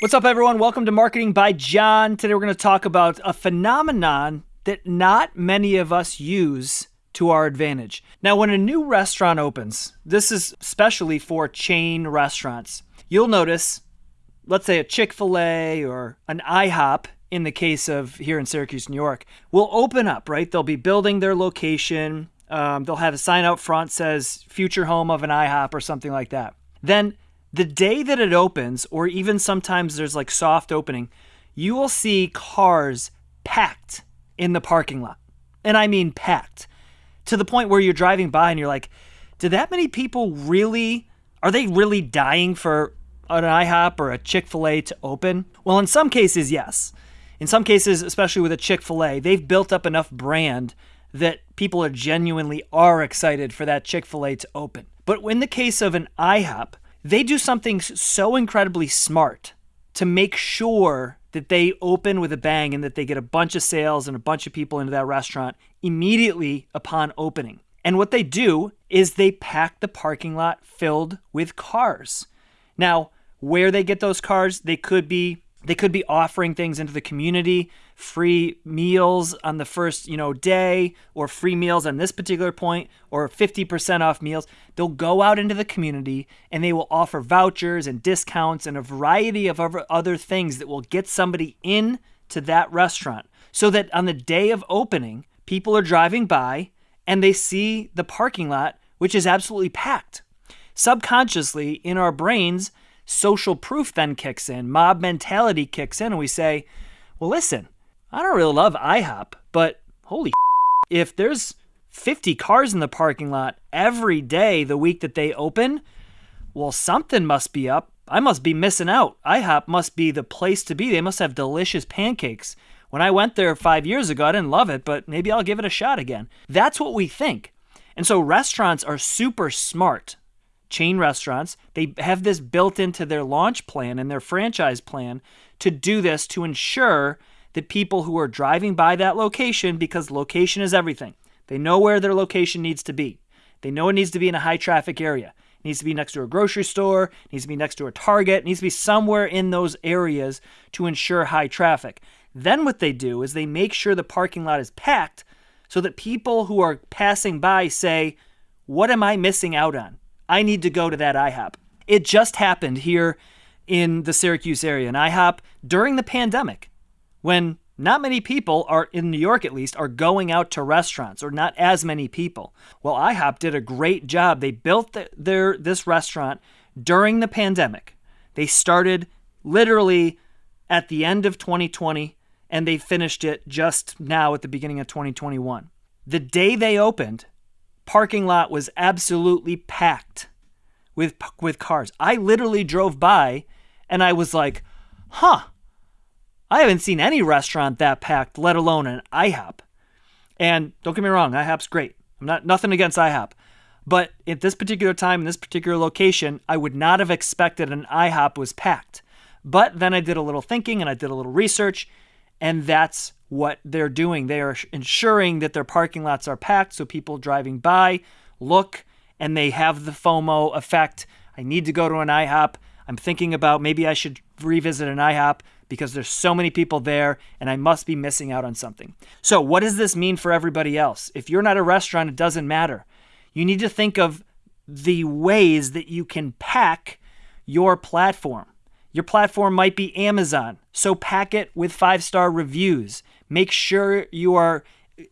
What's up, everyone? Welcome to Marketing by John. Today, we're going to talk about a phenomenon that not many of us use to our advantage. Now, when a new restaurant opens, this is especially for chain restaurants, you'll notice, let's say a Chick fil A or an IHOP, in the case of here in Syracuse, New York, will open up, right? They'll be building their location. Um, they'll have a sign out front says future home of an IHOP or something like that. Then the day that it opens, or even sometimes there's like soft opening, you will see cars packed in the parking lot. And I mean packed to the point where you're driving by and you're like, did that many people really, are they really dying for an IHOP or a Chick fil A to open? Well, in some cases, yes. In some cases, especially with a Chick fil A, they've built up enough brand that people are genuinely are excited for that Chick fil A to open. But in the case of an IHOP, they do something so incredibly smart to make sure that they open with a bang and that they get a bunch of sales and a bunch of people into that restaurant immediately upon opening. And what they do is they pack the parking lot filled with cars. Now, where they get those cars, they could be they could be offering things into the community, free meals on the first, you know, day or free meals on this particular point or 50% off meals. They'll go out into the community and they will offer vouchers and discounts and a variety of other things that will get somebody in to that restaurant so that on the day of opening, people are driving by and they see the parking lot which is absolutely packed. Subconsciously in our brains, social proof then kicks in, mob mentality kicks in, and we say, well, listen, I don't really love IHOP, but holy if there's 50 cars in the parking lot every day the week that they open, well, something must be up. I must be missing out. IHOP must be the place to be. They must have delicious pancakes. When I went there five years ago, I didn't love it, but maybe I'll give it a shot again. That's what we think. And so restaurants are super smart chain restaurants. They have this built into their launch plan and their franchise plan to do this to ensure that people who are driving by that location, because location is everything, they know where their location needs to be. They know it needs to be in a high traffic area. It needs to be next to a grocery store, it needs to be next to a Target, it needs to be somewhere in those areas to ensure high traffic. Then what they do is they make sure the parking lot is packed so that people who are passing by say, What am I missing out on? I need to go to that IHOP. It just happened here in the Syracuse area, an IHOP during the pandemic when not many people are in New York at least are going out to restaurants or not as many people. Well, IHOP did a great job. They built the, their this restaurant during the pandemic. They started literally at the end of 2020 and they finished it just now at the beginning of 2021. The day they opened, parking lot was absolutely packed with with cars. I literally drove by and I was like, "Huh. I haven't seen any restaurant that packed, let alone an IHOP." And don't get me wrong, IHOP's great. I'm not nothing against IHOP. But at this particular time in this particular location, I would not have expected an IHOP was packed. But then I did a little thinking and I did a little research and that's what they're doing. They are ensuring that their parking lots are packed so people driving by look and they have the FOMO effect. I need to go to an IHOP. I'm thinking about maybe I should revisit an IHOP because there's so many people there and I must be missing out on something. So, what does this mean for everybody else? If you're not a restaurant, it doesn't matter. You need to think of the ways that you can pack your platform. Your platform might be Amazon, so pack it with five star reviews. Make sure you are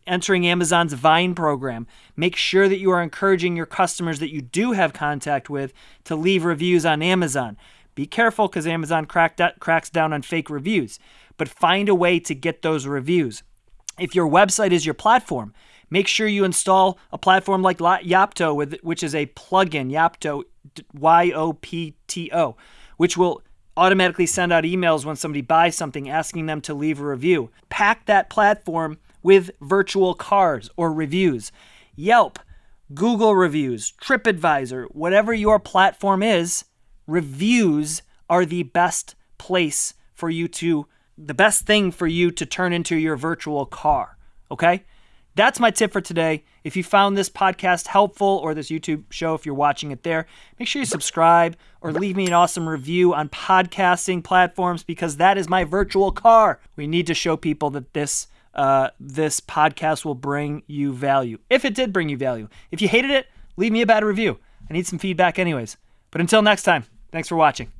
entering Amazon's Vine program. Make sure that you are encouraging your customers that you do have contact with to leave reviews on Amazon. Be careful because Amazon cracks down on fake reviews, but find a way to get those reviews. If your website is your platform, make sure you install a platform like Yapto, which is a plugin, Yapto, Y O P T O, which will automatically send out emails when somebody buys something asking them to leave a review. Pack that platform with virtual cars or reviews. Yelp, Google reviews, TripAdvisor, whatever your platform is, reviews are the best place for you to, the best thing for you to turn into your virtual car. Okay? That's my tip for today. If you found this podcast helpful or this YouTube show, if you're watching it there, make sure you subscribe or leave me an awesome review on podcasting platforms because that is my virtual car. We need to show people that this uh, this podcast will bring you value. If it did bring you value, if you hated it, leave me a bad review. I need some feedback, anyways. But until next time, thanks for watching.